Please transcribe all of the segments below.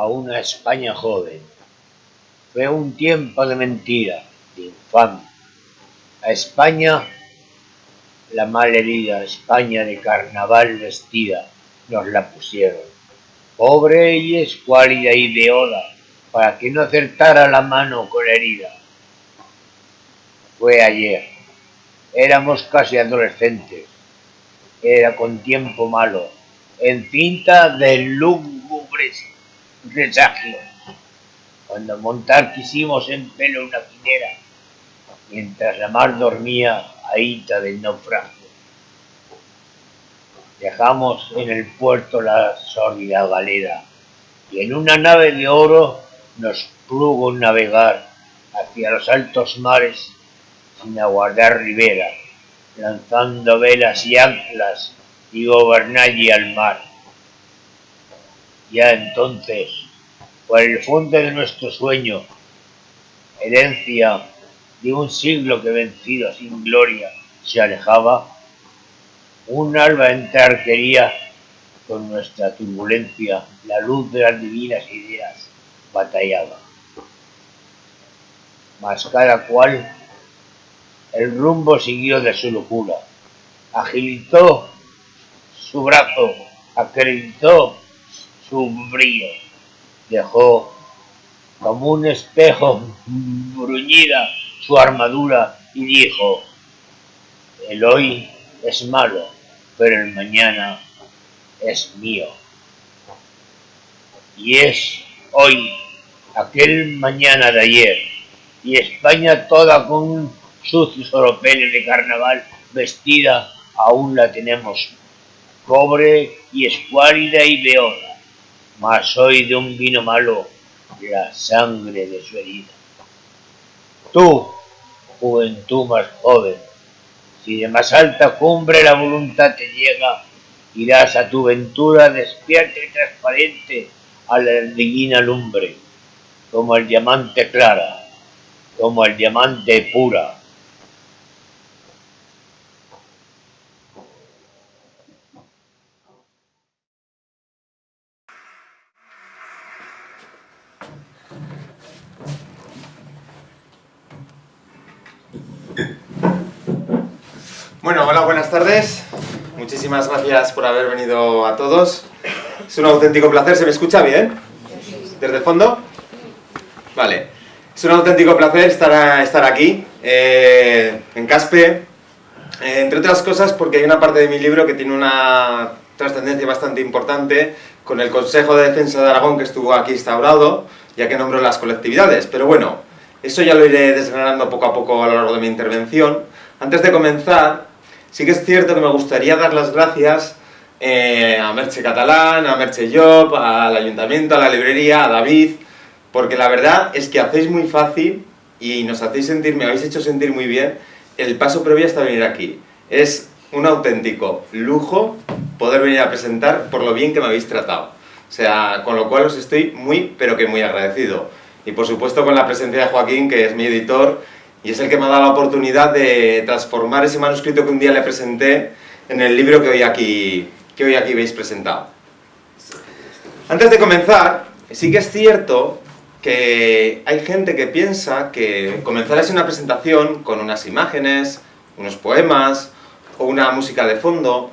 a una España joven. Fue un tiempo de mentira, de infamia. A España, la mal herida España de carnaval vestida, nos la pusieron. Pobre y escuálida y de oda, para que no acertara la mano con la herida. Fue ayer. Éramos casi adolescentes. Era con tiempo malo, en cinta de lúgubres presagios. Cuando montar quisimos en pelo una quinera, mientras la mar dormía ahíta del naufragio. Dejamos en el puerto la sórdida galera y en una nave de oro nos plugo navegar hacia los altos mares sin aguardar ribera, lanzando velas y anclas y gobernalle al mar. Ya entonces, por el fondo de nuestro sueño, herencia de un siglo que vencido sin gloria se alejaba, un alba entre arquería con nuestra turbulencia, la luz de las divinas ideas batallaba. Mas cada cual el rumbo siguió de su locura. Agilizó su brazo, acreditó su brillo. Dejó como un espejo bruñida su armadura y dijo, el hoy es malo, pero el mañana es mío. Y es hoy aquel mañana de ayer, y España toda con sucios oropeles de carnaval vestida, aún la tenemos pobre y escuálida y beoda, mas hoy de un vino malo la sangre de su herida. Tú, juventud más joven, si de más alta cumbre la voluntad te llega, irás a tu ventura despierta y transparente a la divina lumbre, como el diamante clara, como el diamante pura, Bueno, hola, buenas tardes. Muchísimas gracias por haber venido a todos. Es un auténtico placer. ¿Se me escucha bien? ¿Desde el fondo? Vale. Es un auténtico placer estar, estar aquí, eh, en Caspe. Eh, entre otras cosas porque hay una parte de mi libro que tiene una trascendencia bastante importante con el Consejo de Defensa de Aragón que estuvo aquí instaurado, ya que nombro las colectividades. Pero bueno, eso ya lo iré desgranando poco a poco a lo largo de mi intervención. Antes de comenzar, Sí que es cierto que me gustaría dar las gracias eh, a Merche Catalán, a Merche Job, al Ayuntamiento, a la librería, a David, porque la verdad es que hacéis muy fácil y nos hacéis sentir, me habéis hecho sentir muy bien el paso previo hasta venir aquí. Es un auténtico lujo poder venir a presentar por lo bien que me habéis tratado. O sea, con lo cual os estoy muy, pero que muy agradecido. Y por supuesto con la presencia de Joaquín, que es mi editor y es el que me ha dado la oportunidad de transformar ese manuscrito que un día le presenté en el libro que hoy aquí, que hoy aquí veis presentado. Antes de comenzar, sí que es cierto que hay gente que piensa que comenzar así una presentación con unas imágenes, unos poemas o una música de fondo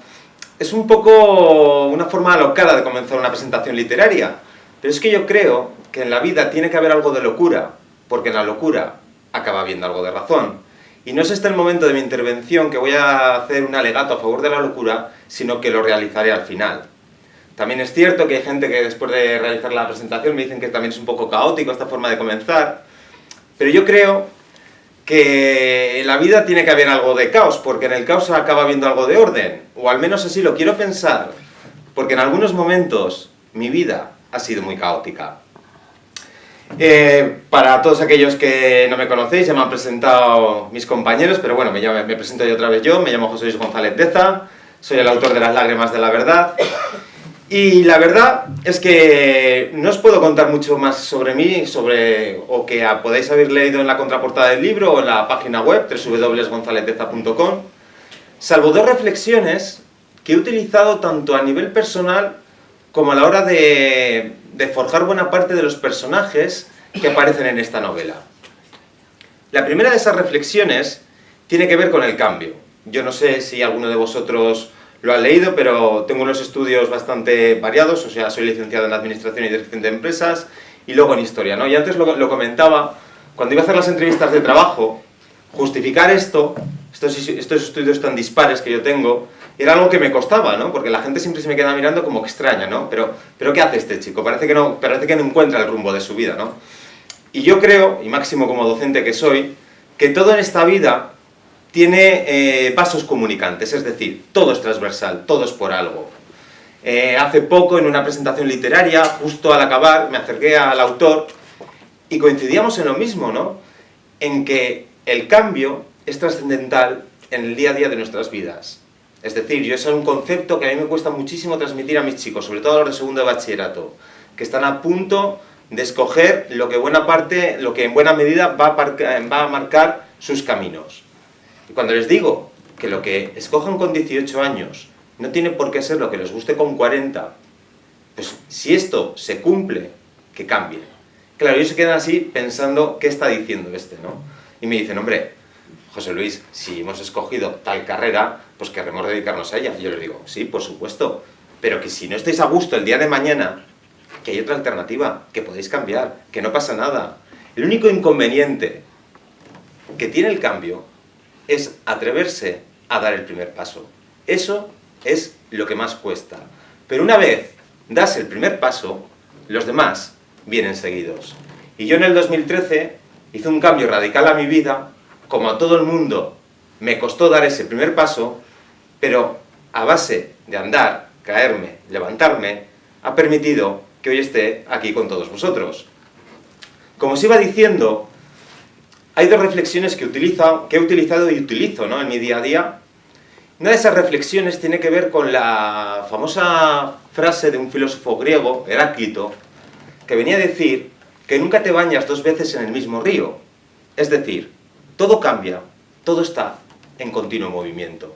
es un poco una forma alocada de comenzar una presentación literaria. Pero es que yo creo que en la vida tiene que haber algo de locura, porque en la locura acaba viendo algo de razón. Y no es este el momento de mi intervención que voy a hacer un alegato a favor de la locura, sino que lo realizaré al final. También es cierto que hay gente que después de realizar la presentación me dicen que también es un poco caótico esta forma de comenzar, pero yo creo que en la vida tiene que haber algo de caos, porque en el caos acaba habiendo algo de orden, o al menos así lo quiero pensar, porque en algunos momentos mi vida ha sido muy caótica. Eh, para todos aquellos que no me conocéis, ya me han presentado mis compañeros, pero bueno, me, me presento yo otra vez yo, me llamo José Luis González Deza, soy el autor de Las lágrimas de la verdad, y la verdad es que no os puedo contar mucho más sobre mí, sobre, o que podéis haber leído en la contraportada del libro o en la página web, como a la hora de, de forjar buena parte de los personajes que aparecen en esta novela. La primera de esas reflexiones tiene que ver con el cambio. Yo no sé si alguno de vosotros lo ha leído, pero tengo unos estudios bastante variados, o sea, soy licenciado en Administración y Dirección de Empresas, y luego en Historia, ¿no? Y antes lo, lo comentaba, cuando iba a hacer las entrevistas de trabajo, justificar esto, estos, estos estudios tan dispares que yo tengo, era algo que me costaba, ¿no? Porque la gente siempre se me queda mirando como extraña, ¿no? Pero, pero ¿qué hace este chico? Parece que, no, parece que no encuentra el rumbo de su vida, ¿no? Y yo creo, y máximo como docente que soy, que todo en esta vida tiene eh, vasos comunicantes, es decir, todo es transversal, todo es por algo. Eh, hace poco, en una presentación literaria, justo al acabar, me acerqué al autor y coincidíamos en lo mismo, ¿no? En que el cambio es trascendental en el día a día de nuestras vidas. Es decir, yo es un concepto que a mí me cuesta muchísimo transmitir a mis chicos, sobre todo a los de segundo de bachillerato, que están a punto de escoger lo que, buena parte, lo que en buena medida va a, va a marcar sus caminos. Y cuando les digo que lo que escojan con 18 años no tiene por qué ser lo que les guste con 40, pues si esto se cumple, que cambie. Claro, ellos se quedan así pensando, ¿qué está diciendo este? ¿no? Y me dicen, hombre, José Luis, si hemos escogido tal carrera, pues querremos dedicarnos a ella. Yo les digo, sí, por supuesto, pero que si no estáis a gusto el día de mañana, que hay otra alternativa, que podéis cambiar, que no pasa nada. El único inconveniente que tiene el cambio es atreverse a dar el primer paso. Eso es lo que más cuesta. Pero una vez das el primer paso, los demás vienen seguidos. Y yo en el 2013 hice un cambio radical a mi vida, como a todo el mundo me costó dar ese primer paso, pero a base de andar, caerme, levantarme, ha permitido que hoy esté aquí con todos vosotros. Como os iba diciendo, hay dos reflexiones que, utilizo, que he utilizado y utilizo en mi día a día. Una de esas reflexiones tiene que ver con la famosa frase de un filósofo griego, Heráclito, que venía a decir que nunca te bañas dos veces en el mismo río. Es decir, todo cambia, todo está en continuo movimiento.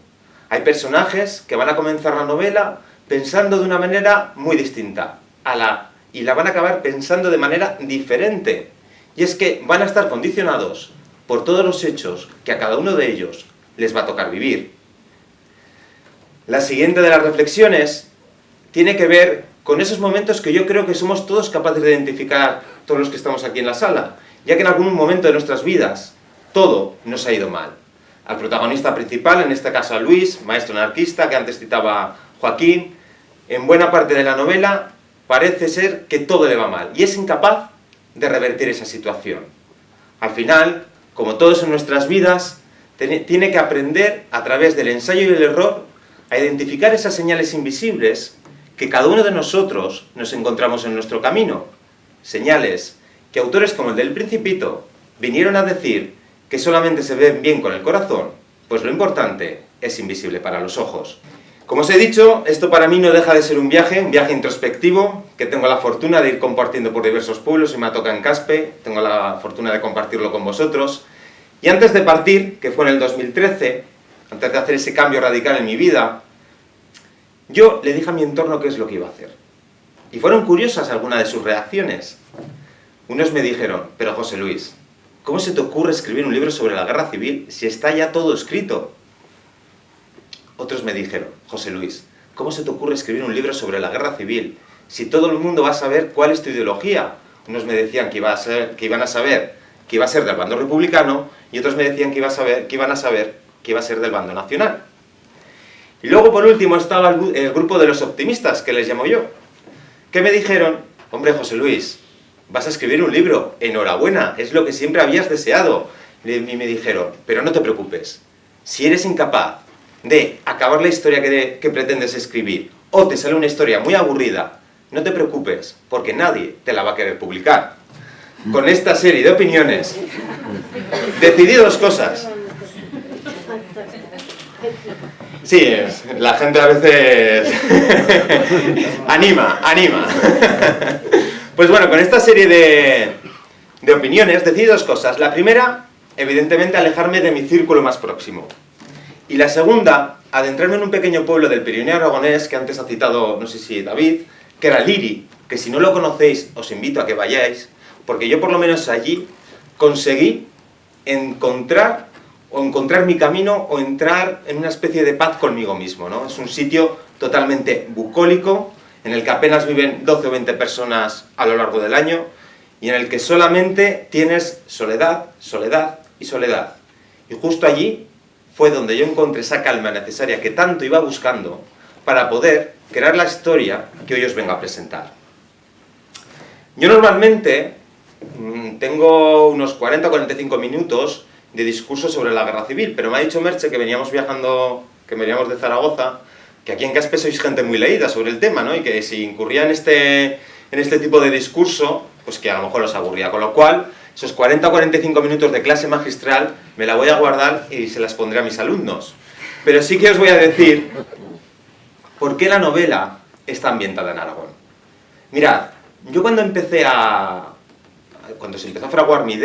Hay personajes que van a comenzar la novela pensando de una manera muy distinta a la, y la van a acabar pensando de manera diferente. Y es que van a estar condicionados por todos los hechos que a cada uno de ellos les va a tocar vivir. La siguiente de las reflexiones tiene que ver con esos momentos que yo creo que somos todos capaces de identificar, todos los que estamos aquí en la sala, ya que en algún momento de nuestras vidas todo nos ha ido mal. Al protagonista principal, en este caso a Luis, maestro anarquista, que antes citaba Joaquín, en buena parte de la novela parece ser que todo le va mal y es incapaz de revertir esa situación. Al final, como todos en nuestras vidas, tiene que aprender a través del ensayo y el error a identificar esas señales invisibles que cada uno de nosotros nos encontramos en nuestro camino. Señales que autores como el del Principito vinieron a decir que solamente se ven bien con el corazón, pues lo importante es invisible para los ojos. Como os he dicho, esto para mí no deja de ser un viaje, un viaje introspectivo, que tengo la fortuna de ir compartiendo por diversos pueblos y me toca en Caspe, tengo la fortuna de compartirlo con vosotros. Y antes de partir, que fue en el 2013, antes de hacer ese cambio radical en mi vida, yo le dije a mi entorno qué es lo que iba a hacer. Y fueron curiosas algunas de sus reacciones. Unos me dijeron, pero José Luis, ¿cómo se te ocurre escribir un libro sobre la guerra civil si está ya todo escrito? Otros me dijeron, José Luis, ¿cómo se te ocurre escribir un libro sobre la guerra civil? Si todo el mundo va a saber cuál es tu ideología. Unos me decían que, iba a ser, que iban a saber que iba a ser del bando republicano y otros me decían que, iba a saber, que iban a saber que iba a ser del bando nacional. Y luego, por último, estaba el, grupo de los optimistas, que les llamo yo, que me dijeron, hombre, José Luis, vas a escribir un libro, enhorabuena, es lo que siempre habías deseado. Y me dijeron, pero no te preocupes, si eres incapaz de acabar la historia que, pretendes escribir, o te sale una historia muy aburrida, no te preocupes, porque nadie te la va a querer publicar. Con esta serie de opiniones, decidí dos cosas. Sí, la gente a veces anima, anima. Pues bueno, con esta serie de, de opiniones decidí dos cosas. La primera, evidentemente, alejarme de mi círculo más próximo. Y la segunda, adentrarme en un pequeño pueblo del Pirineo Aragonés, que antes ha citado, no sé si David, que era Liri, que si no lo conocéis os invito a que vayáis, porque yo por lo menos allí conseguí encontrar o encontrar mi camino o entrar en una especie de paz conmigo mismo, ¿no? Es un sitio totalmente bucólico, en el que apenas viven 12 o 20 personas a lo largo del año, y en el que solamente tienes soledad, soledad y soledad. Y justo allí fue donde yo encontré esa calma necesaria que tanto iba buscando para poder crear la historia que hoy os vengo a presentar. Yo normalmente mm, tengo unos 40 o 45 minutos de discurso sobre la guerra civil, pero me ha dicho Merche que veníamos viajando, que veníamos de Zaragoza, que aquí en Caspe sois gente muy leída sobre el tema, ¿no? Y que si incurría en este, en este tipo de discurso, pues que a lo mejor os aburría. Con lo cual, esos 40 o 45 minutos de clase magistral me la voy a guardar y se las pondré a mis alumnos. Pero sí que os voy a decir por qué la novela está ambientada en Aragón. Mirad, yo cuando empecé a... cuando se empezó a fraguar mi idea,